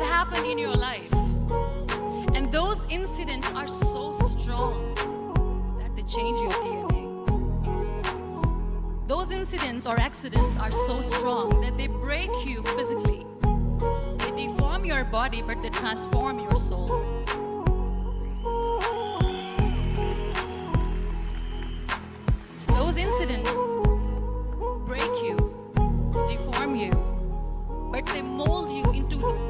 that happened in your life. And those incidents are so strong that they change your DNA. Those incidents or accidents are so strong that they break you physically. They deform your body, but they transform your soul. Those incidents break you, deform you, but they mold you into the